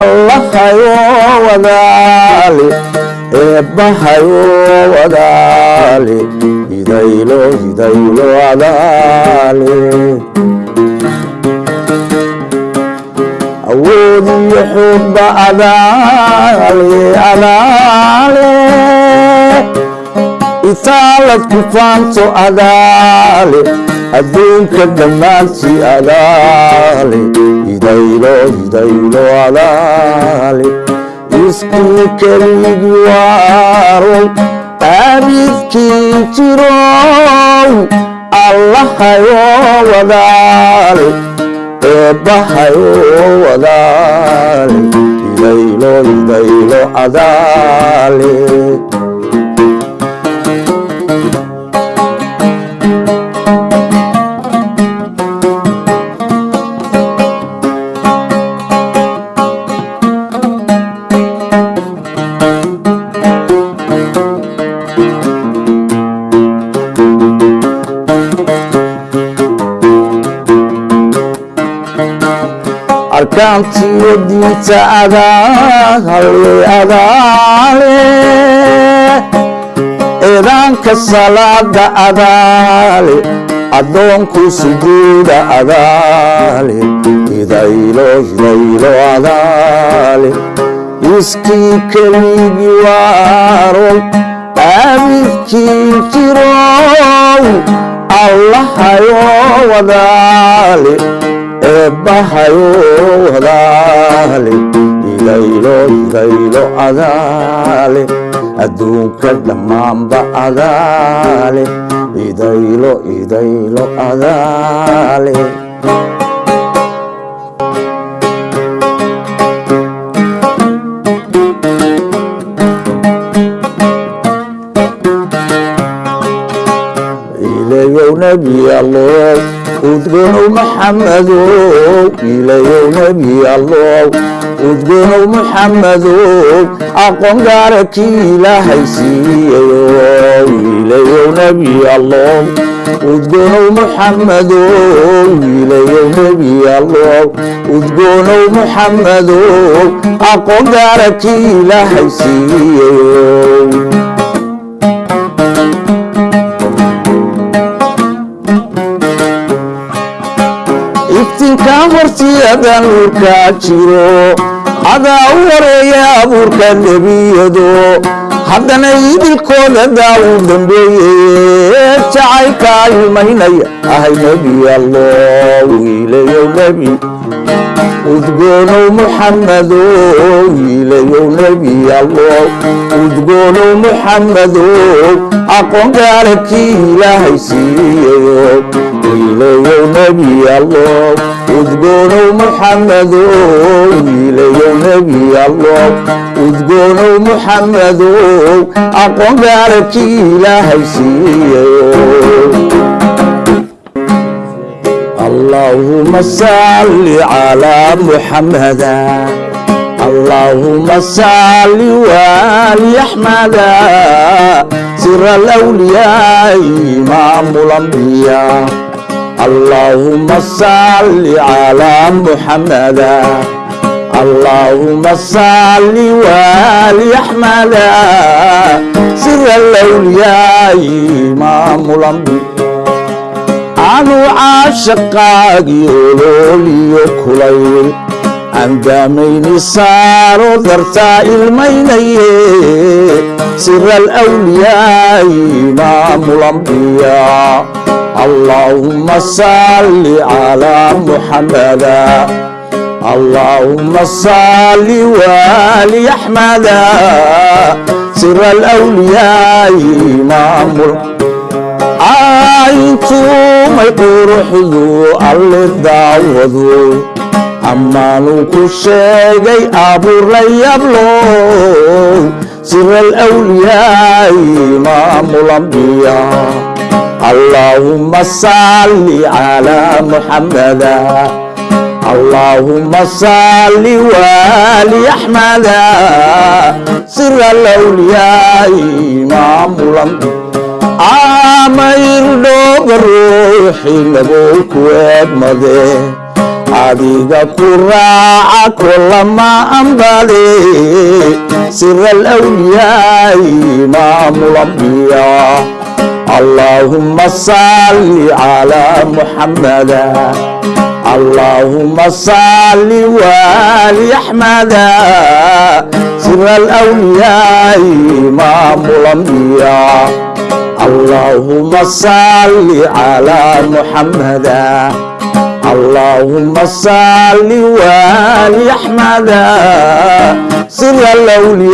allahayo wadaali eebbahayo wadaali hidaylo hidaylo adaali awoodiyo xubba adaali adaale itaalad ku faanto adaale adduunka dhammaantii adaale hidaylo hidaylo adaale iskii keligi waarow aabidkii jirow allahayo wadaale eebbahayo wadaale hidaylo hidaylo adaale arkaantiyo diinta adaale adaale eedaanka salaada adaale addoonku sujuuda adaale hidaylo hidaylo adaale iskii keligi waarow aabidkii jirow allahayo wadaale eebbahayo wadaale hidaylo hidaylo adaale adduunka dhammaanba adaale hidaylo hidaylo adaale ilayow nebi allow udgonow maxamadow ilayow nebi allow udgonow maxamadow aqoon gaara kii ilaahay siiyayo ilayow nebi allow udgonow maxamadow ilayow nebi allow udgonow maxamadow aqoon gaara kii ilaahay siiyayo iftinka hortiyada nuurkaa jiro adaa u wareeya abuurka nebiyado haddana idilkooda daawu dambeeye jacaylka ilmaynaya ahay nebi allow wiilayow nebi udgoonow muxamadow wiilayow nebi allow udgoonow muxamadow kii ilaahay siiyayo wiilayow nebi allow udgoonow muxamadow wiilayow nebi allow udgoonow muxamadow aqoon gaara kii ilaahay siiyayo اللهم صل على محمد اللهم صل وآل أحمد سر الأولياء إمام الأنبياء. اللهم صل على محمد. اللهم صل وآل أحمد سر الأولياء إمام الأنبياء. anuu caashaqaagii عندامين صاروا ذرتا الميني سر الأولياء إمام الأنبياء. اللهم صل على محمد. اللهم صل وعلي أحمد. سر الأولياء إمام الأنبياء أنتم يقول روحي الله داوود ammaanuu ku sheegay abuurlayablow sira alwliyaai imaamu lambiya allaahumma salli calaa muxammada allaahumma salli waali axmada sira alwliyaai imaamu lambiya ama ruuxi nabow ku eegmade. عديقة قراءة كل ما أنبالي سر الأولياء إمام ربي اللهم صل على محمد. اللهم صل وعلي أحمد. سر الأولياء إمام ربي اللهم صل على محمد. اللهم صل وآل أحمد. سر الأولياء